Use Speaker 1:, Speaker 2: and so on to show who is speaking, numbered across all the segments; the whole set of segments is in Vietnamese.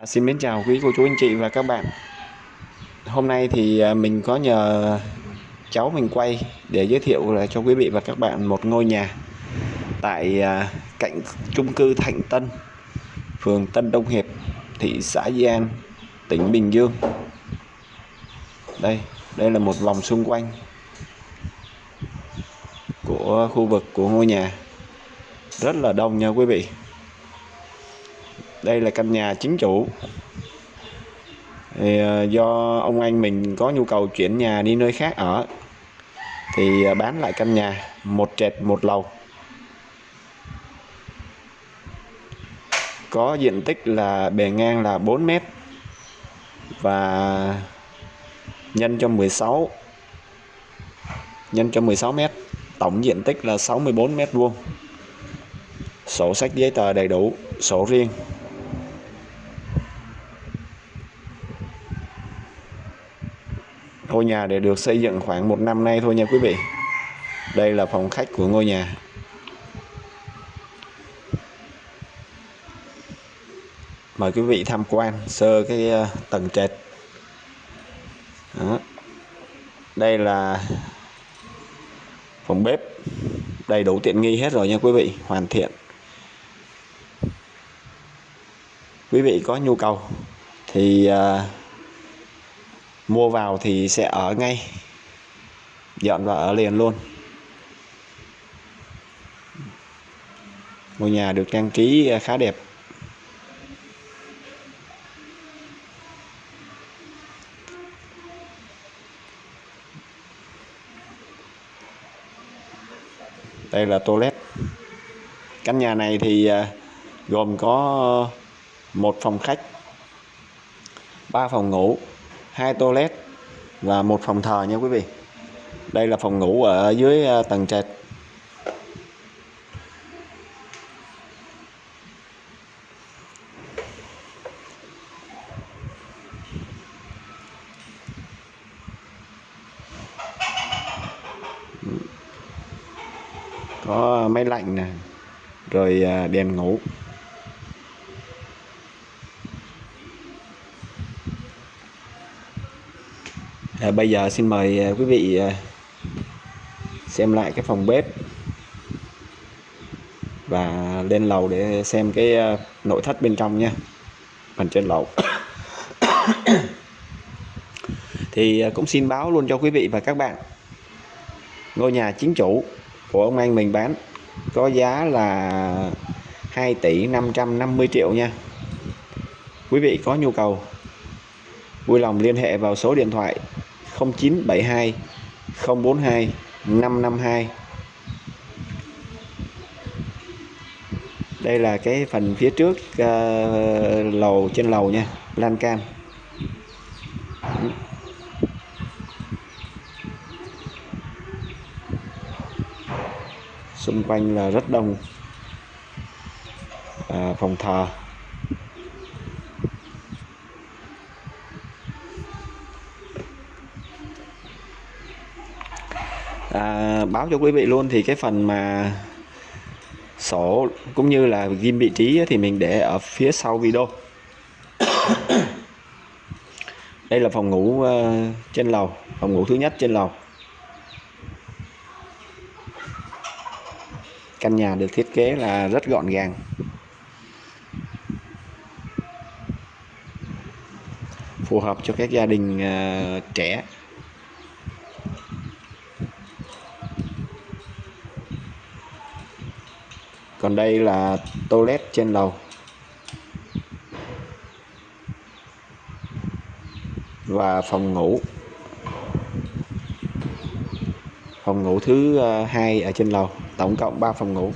Speaker 1: À, Xin mến chào quý cô chú anh chị và các bạn. Hôm nay thì à, mình có nhờ cháu mình quay để giới thiệu là cho quý vị và các bạn một ngôi nhà tại à, cạnh chung cư Thạnh Tân phường Tân Đông Hiệp thị xã Di An tỉnh Bình Dương. Đây đây là một vòng xung quanh của khu vực của ngôi nhà. Rất là đông nha quý vị đây là căn nhà chính chủ. Thì ờ, do ông anh mình có nhu cầu chuyển nhà đi nơi khác ở, thì ờ, bán lại căn nhà một trệt một lầu. Có diện tích là bề ngang là 4 mét và nhân cho 16 nhân cho 16 mét, tổng diện tích là 64 mét vuông. Sổ sách giấy tờ đầy đủ, sổ riêng. Ngôi nhà để được xây dựng khoảng một năm nay thôi nha quý vị. Đây là phòng khách của ngôi nhà. Mời quý vị tham quan sơ cái ờ, tầng trệt. Đó. đây là phòng bếp đầy đủ tiện nghi hết rồi nha quý vị hoàn thiện. Quý vị có nhu cầu thì uh, mua vào thì sẽ ở ngay. Dọn vào ở liền luôn. Ngôi nhà được trang trí à, khá đẹp. Đây là toilet. Căn nhà này thì à, gồm có một phòng khách, ba phòng ngủ hai toilet và một phòng thờ nha quý vị. Đây là phòng ngủ ở dưới ờ, tầng trệt. Có máy lạnh nè, rồi ờ, đèn ngủ. À, bây giờ xin mời à, quý vị à, xem lại cái phòng bếp và lên lầu để xem cái à, nội thất bên trong nha phần trên lầu. Thì cũng xin báo luôn cho quý vị và các bạn. Ngôi nhà chính chủ của ông anh mình bán có giá là 2 tỷ 550 triệu nha. Quý vị có nhu cầu vui lòng liên hệ vào số điện thoại 0972 042 552 đây là cái phần phía trước uh, lầu trên lầu nha lan can. Xung quanh là rất đông à, phòng thờ. À, báo cho quý vị luôn thì cái phần mà sổ cũng như là ghim vị trí thì mình để ở phía sau video. Đây là phòng ngủ ờ, trên lầu phòng ngủ thứ nhất trên lầu. Căn nhà được thiết kế là rất gọn gàng. Phù hợp cho các gia đình uh, trẻ. Còn đây là toilet trên lầu. Và phòng ngủ. Phòng ngủ thứ ờ, hai ở trên lầu. Tổng cộng 3 phòng ngủ.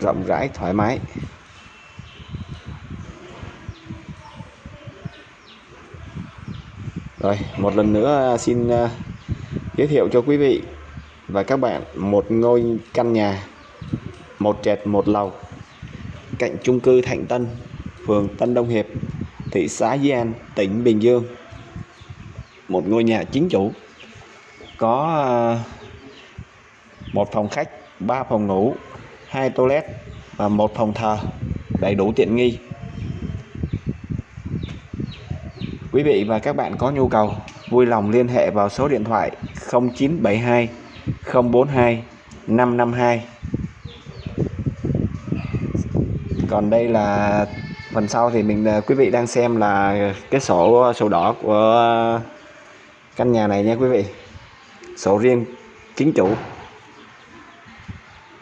Speaker 1: Rộng rãi, thoải mái. Rồi, một lần nữa ờ, xin ờ, giới thiệu cho quý vị và các bạn một ngôi căn nhà, một trệt, một lầu, cạnh chung cư Thạnh Tân, phường Tân Đông Hiệp, thị xã Di An, tỉnh Bình Dương. Một ngôi nhà chính chủ, có ờ, một phòng khách, ba phòng ngủ,
Speaker 2: hai toilet và một phòng thờ, đầy đủ tiện nghi. Quý vị và các bạn có nhu cầu, vui lòng liên hệ vào số điện thoại 0972 042 552 còn đây là phần sau thì mình à, quý vị đang xem là cái sổ sổ đỏ của căn nhà này nha quý vị. Sổ riêng chính chủ.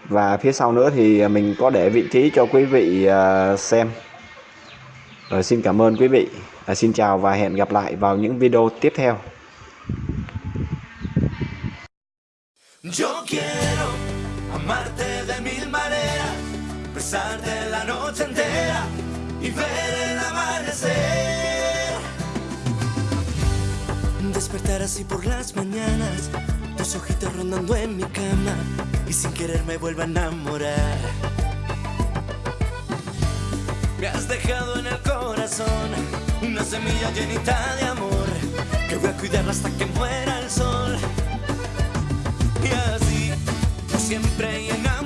Speaker 2: Và phía sau nữa thì mình có để vị trí cho quý vị à, xem rồi xin cảm ơn quý vị à, xin chào và hẹn gặp lại vào những video tiếp theo Yo quiero amarte de mil maneras, besarte la noche entera y ver el amanecer. Despertar así por las mañanas, tus ojitos rondando en mi cama y sin querer me vuelvo a enamorar. Me has dejado en el corazón una semilla llenita de amor que voy a cuidarla hasta que muera el sol. Y así, siempre y enamorarnos.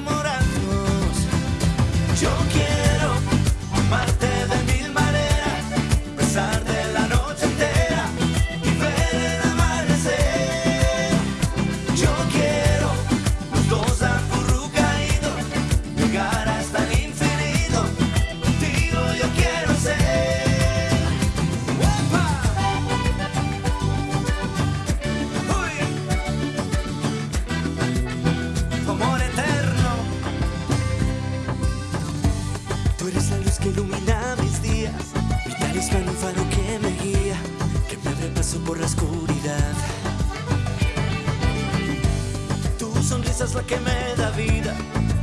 Speaker 2: Que me da vida,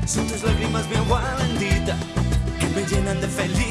Speaker 2: son tus lágrimas mi agua bendita, que me llenan de felicidad.